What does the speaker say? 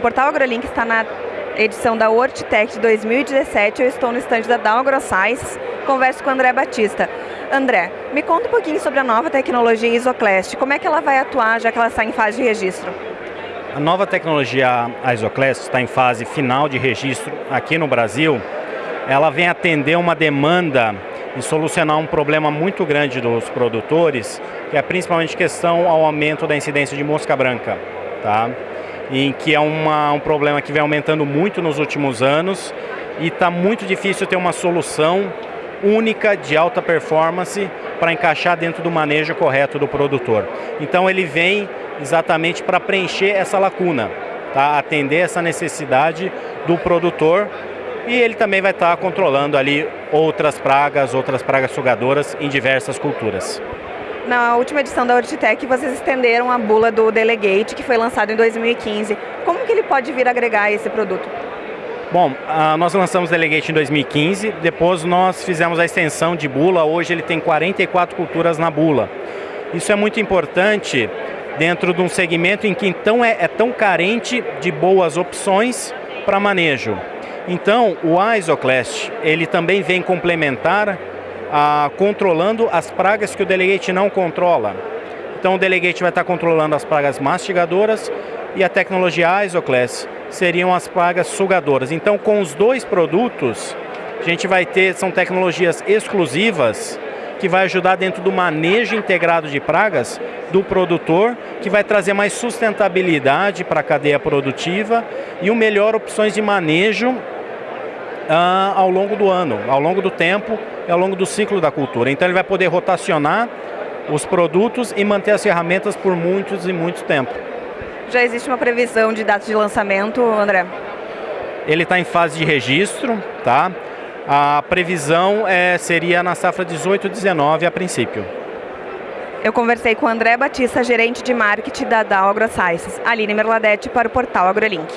Portal AgroLink está na edição da Hortitech 2017. Eu estou no estande da Dow AgroScience, converso com o André Batista. André, me conta um pouquinho sobre a nova tecnologia Isoclast. Como é que ela vai atuar, já que ela está em fase de registro? A nova tecnologia Isoclast está em fase final de registro aqui no Brasil. Ela vem atender uma demanda e solucionar um problema muito grande dos produtores, que é principalmente questão ao aumento da incidência de mosca branca. Tá? Em que é uma, um problema que vem aumentando muito nos últimos anos e está muito difícil ter uma solução única de alta performance para encaixar dentro do manejo correto do produtor. Então ele vem exatamente para preencher essa lacuna, tá? atender essa necessidade do produtor e ele também vai estar tá controlando ali outras pragas, outras pragas sugadoras em diversas culturas. Na última edição da Hortitec, vocês estenderam a bula do Delegate, que foi lançado em 2015. Como que ele pode vir agregar esse produto? Bom, uh, nós lançamos o Delegate em 2015, depois nós fizemos a extensão de bula, hoje ele tem 44 culturas na bula. Isso é muito importante dentro de um segmento em que então é, é tão carente de boas opções para manejo. Então, o Isoclast, ele também vem complementar ah, controlando as pragas que o delegate não controla. Então o delegate vai estar controlando as pragas mastigadoras e a tecnologia Isoclass seriam as pragas sugadoras. Então com os dois produtos, a gente vai ter, são tecnologias exclusivas que vai ajudar dentro do manejo integrado de pragas do produtor, que vai trazer mais sustentabilidade para a cadeia produtiva e o melhor opções de manejo ah, ao longo do ano, ao longo do tempo e ao longo do ciclo da cultura. Então ele vai poder rotacionar os produtos e manter as ferramentas por muitos e muito tempo. Já existe uma previsão de data de lançamento, André? Ele está em fase de registro, tá? A previsão é, seria na safra 18-19 a princípio. Eu conversei com o André Batista, gerente de marketing da Dow AgroSciences, Aline Merladete para o portal AgroLink.